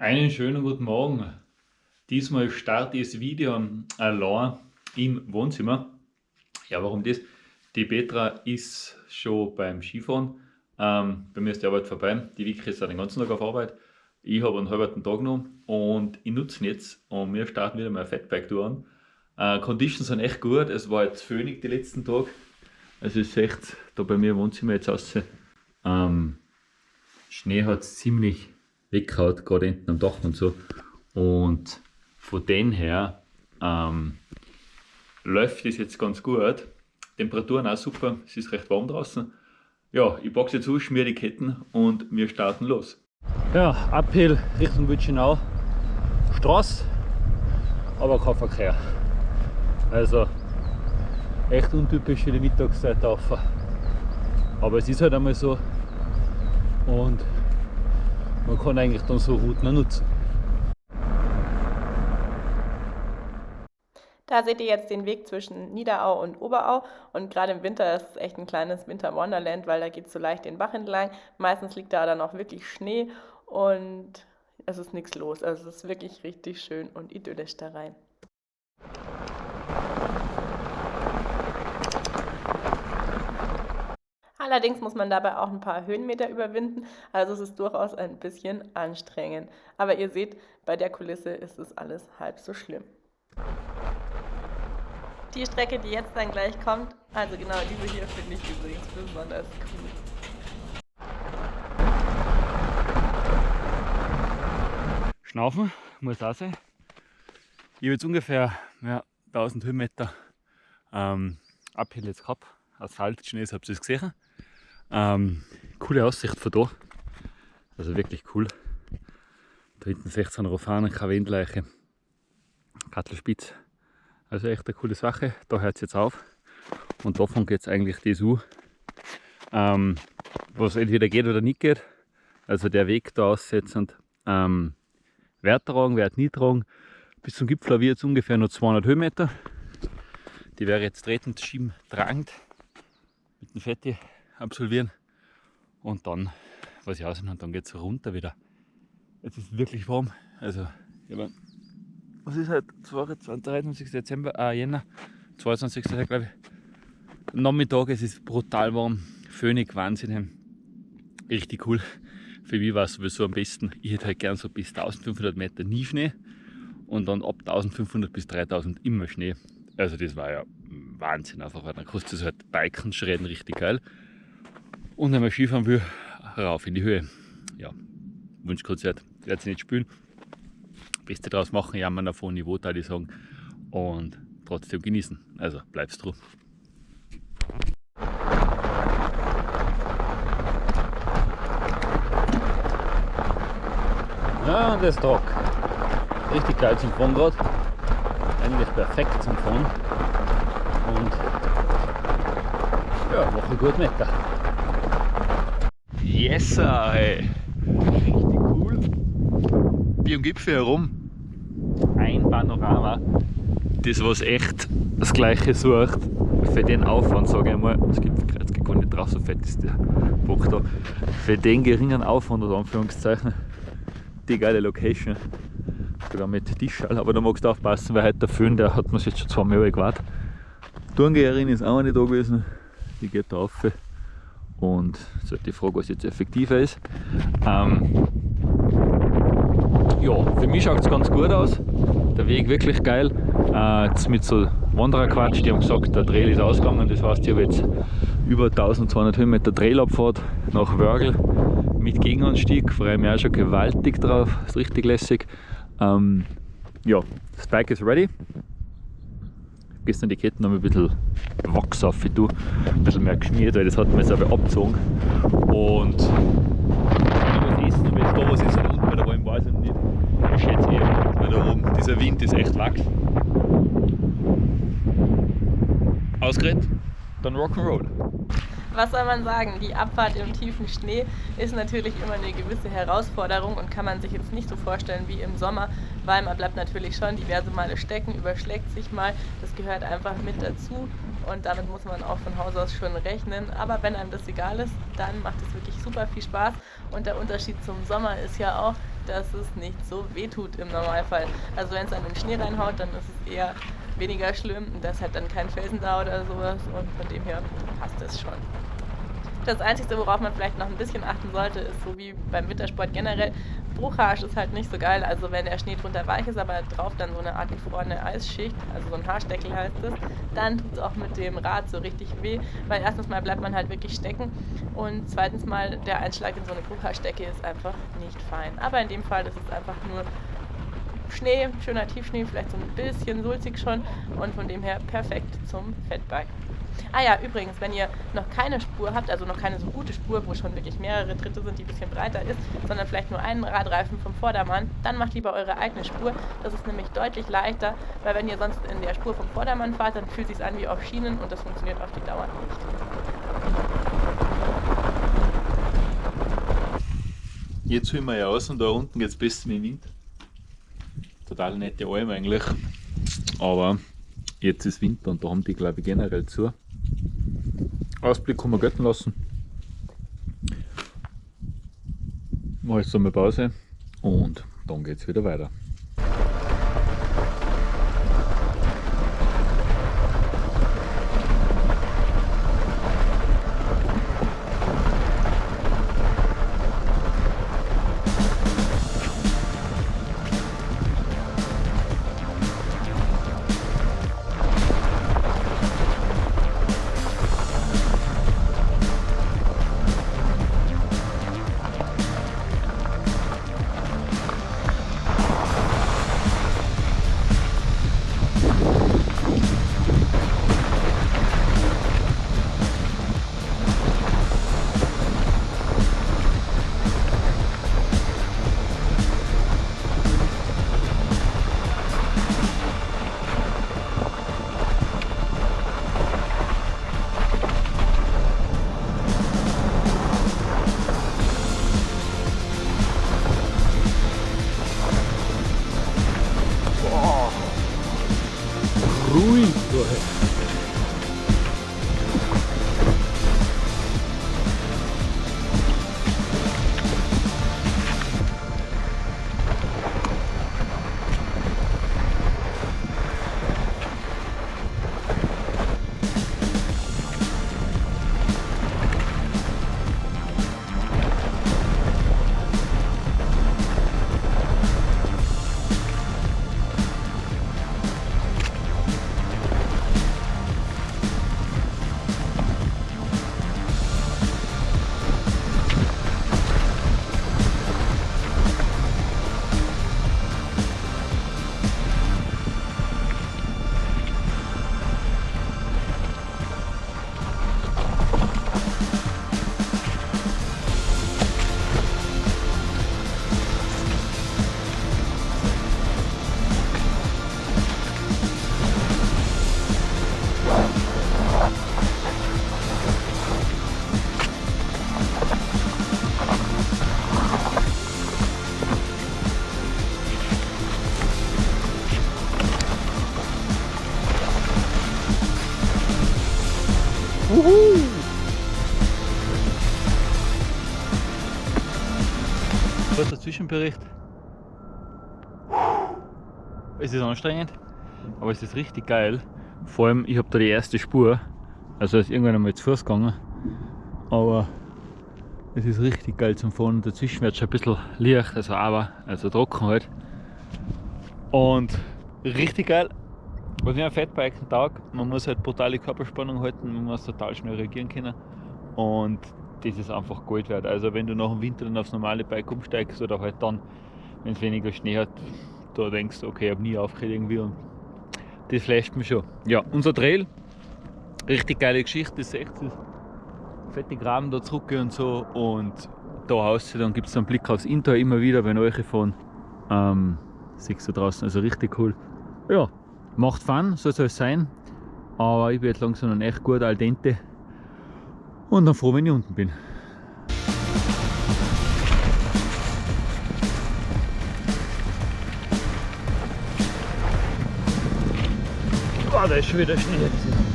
Einen schönen guten Morgen. Diesmal starte ich das Video allein im Wohnzimmer. Ja, warum das? Die Petra ist schon beim Skifahren. Ähm, bei mir ist die Arbeit vorbei. Die Vicky ist den ganzen Tag auf Arbeit. Ich habe einen halben Tag noch und ich nutze ihn jetzt und wir starten wieder mal Fatbike an. Äh, Conditions sind echt gut. Es war jetzt föhnig die letzten Tage. Also es ist echt da bei mir im Wohnzimmer jetzt aus. Ähm, Schnee hat es ziemlich weghaut, gerade hinten am Dach und so. Und von dem her ähm, läuft es jetzt ganz gut. Temperaturen auch super, es ist recht warm draußen. Ja, ich packe jetzt zu, schmier die Ketten und wir starten los. Ja, Uphill Richtung Witschenau. Straße, aber kein Verkehr. Also echt untypisch für die Mittagszeit auf. Aber es ist halt einmal so. Und man kann eigentlich dann so Routen nutzen. Da seht ihr jetzt den Weg zwischen Niederau und Oberau und gerade im Winter ist es echt ein kleines Winter-Wonderland, weil da geht es so leicht den Bach entlang. Meistens liegt da dann auch wirklich Schnee und es ist nichts los. Also es ist wirklich richtig schön und idyllisch da rein. Allerdings muss man dabei auch ein paar Höhenmeter überwinden, also es ist durchaus ein bisschen anstrengend. Aber ihr seht, bei der Kulisse ist es alles halb so schlimm. Die Strecke, die jetzt dann gleich kommt, also genau diese hier finde ich übrigens besonders cool. Schnaufen muss auch sein. Ich habe jetzt ungefähr ja, 1000 Höhenmeter ähm, Uphill jetzt gehabt. Asphalt, Schnee, habt ihr es gesehen. Ähm, coole Aussicht von da. Also wirklich cool. Da hinten 16 Rofanen, keine Windleiche. Kattelspitz. Also echt eine coole Sache. Da hört es jetzt auf. Und davon geht es eigentlich das U. Ähm, was entweder geht oder nicht geht. Also der Weg da aussetzend. Ähm, Wert tragen, Wert nie tragen. Bis zum Gipfel wird es ungefähr nur 200 Höhenmeter. Die wäre jetzt tretend, schieben, tragend mit dem Fetti absolvieren und dann, was ich aussehen und dann geht es runter wieder. Jetzt ist wirklich warm. Also, meine, was ist halt 22, 23. Dezember, äh, Jänner, 22. glaube ich. Nachmittag, es ist brutal warm, Föhnig, Wahnsinn. Richtig cool. Für mich war es sowieso am besten. Ich hätte halt gern so bis 1500 Meter nie Schnee und dann ab 1500 bis 3000 immer Schnee. Also das war ja Wahnsinn einfach, weil dann kostet es halt Biken, Schredden richtig geil. Und wenn man Skifahren will, rauf in die Höhe. Ja, Wunschkonzert, werde ich nicht spielen. Beste draus machen, jammern auf hohem Niveau, würde ich sagen. Und trotzdem genießen. Also bleibst dran. Ja, das ist Tag. Richtig geil zum Fahren gerade. Eigentlich perfekt zum Fahren. Und ja, Woche gut Mecker. Yes, hey. Richtig cool. Wie am Gipfel herum. Ein Panorama. Das, was echt das Gleiche sucht. Für den Aufwand, sage ich mal, das Gipfelkreuz geht gar nicht drauf, so fett ist der Bock da. Für den geringen Aufwand, oder Anführungszeichen, die geile Location. Sogar mit Tischall, aber da magst du aufpassen, weil heute der Föhn, der hat man jetzt schon zwei Mal gewartet. Die Turngeherin ist auch nicht da gewesen, die geht da rauf. Und so die Frage, was jetzt effektiver ist. Ähm, ja, für mich schaut es ganz gut aus. Der Weg wirklich geil. Äh, jetzt mit so Wandererquatsch, die haben gesagt, der Trail ist ausgegangen. Das heißt, ich habe jetzt über 1200 Höhenmeter Trailabfahrt nach Wörgl mit Gegenanstieg. Freue mich auch schon gewaltig drauf. Ist richtig lässig. Ähm, ja, das Bike ist ready gestern die Ketten noch ein bisschen Wachs auf du, ein bisschen mehr geschmiert, weil das hat man jetzt aber abgezogen. Und wenn ich was essen wenn es da was ist, unten bei der Räume weiß ich nicht. Ich schätze eher, weil da oben dieser Wind ist echt Wachs. Ausgeredet, dann Rock'n'Roll. Was soll man sagen? Die Abfahrt im tiefen Schnee ist natürlich immer eine gewisse Herausforderung und kann man sich jetzt nicht so vorstellen wie im Sommer, weil man bleibt natürlich schon diverse Male stecken, überschlägt sich mal. Das gehört einfach mit dazu und damit muss man auch von Haus aus schon rechnen. Aber wenn einem das egal ist, dann macht es wirklich super viel Spaß und der Unterschied zum Sommer ist ja auch, dass es nicht so weh tut im Normalfall. Also wenn es an den Schnee reinhaut, dann ist es eher weniger schlimm. Da ist halt dann kein Felsen da oder sowas und von dem her passt es schon. Das Einzige, worauf man vielleicht noch ein bisschen achten sollte, ist so wie beim Wintersport generell, Bruchhaarsch ist halt nicht so geil. Also wenn der Schnee drunter weich ist, aber drauf dann so eine Art gefrorene Eisschicht, also so ein Haarsteckel heißt es, dann tut es auch mit dem Rad so richtig weh, weil erstens mal bleibt man halt wirklich stecken und zweitens mal der Einschlag in so eine Bruchhaarstecke ist einfach nicht fein. Aber in dem Fall ist es einfach nur Schnee, schöner Tiefschnee, vielleicht so ein bisschen sulzig schon und von dem her perfekt zum Fettbike. Ah ja, übrigens, wenn ihr noch keine Spur habt, also noch keine so gute Spur, wo schon wirklich mehrere Dritte sind, die ein bisschen breiter ist, sondern vielleicht nur einen Radreifen vom Vordermann, dann macht lieber eure eigene Spur. Das ist nämlich deutlich leichter, weil wenn ihr sonst in der Spur vom Vordermann fahrt, dann fühlt es sich an wie auf Schienen und das funktioniert auf die Dauer nicht. Jetzt holen wir ja aus und da unten geht es besser mit dem Wind. Total nette Alm eigentlich. Aber jetzt ist Winter und da haben die glaube ich generell zu. Ausblick kann man gelten lassen. Mache jetzt einmal Pause und dann geht es wieder weiter. Kurzer Zwischenbericht. Es ist anstrengend, aber es ist richtig geil. Vor allem, ich habe da die erste Spur, also ist irgendwann einmal zu Fuß gegangen, aber es ist richtig geil zum Fahren. Dazwischen wird schon ein bisschen leicht, also aber, also trocken halt. Und richtig geil. Was mir ein Fatbike Tag, man muss halt brutale Körperspannung halten, man muss total schnell reagieren können. Und das ist einfach Gold wert. Also wenn du nach dem Winter dann aufs normale Bike umsteigst oder halt dann, wenn es weniger Schnee hat, da denkst du, okay, ich habe nie aufgehört irgendwie und das flasht mich schon. Ja, unser Trail, richtig geile Geschichte, das echt das fette Graben da zurück und so und da raus, dann gibt es einen Blick aufs Inter immer wieder, wenn euch von ähm, siehst du draußen, also richtig cool. Ja, macht Fun, so soll es sein, aber ich bin jetzt langsam noch echt gut al dente und dann froh, wenn ich unten bin. Oh, da ist schon wieder Schnee.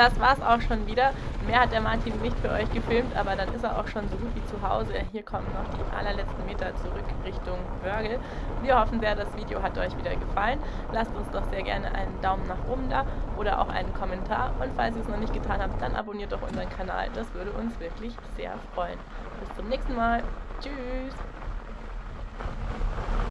Das war's auch schon wieder. Mehr hat der Martin nicht für euch gefilmt, aber dann ist er auch schon so gut wie zu Hause. Hier kommen noch die allerletzten Meter zurück Richtung Wörgl. Wir hoffen sehr, das Video hat euch wieder gefallen. Lasst uns doch sehr gerne einen Daumen nach oben da oder auch einen Kommentar. Und falls ihr es noch nicht getan habt, dann abonniert doch unseren Kanal. Das würde uns wirklich sehr freuen. Bis zum nächsten Mal. Tschüss.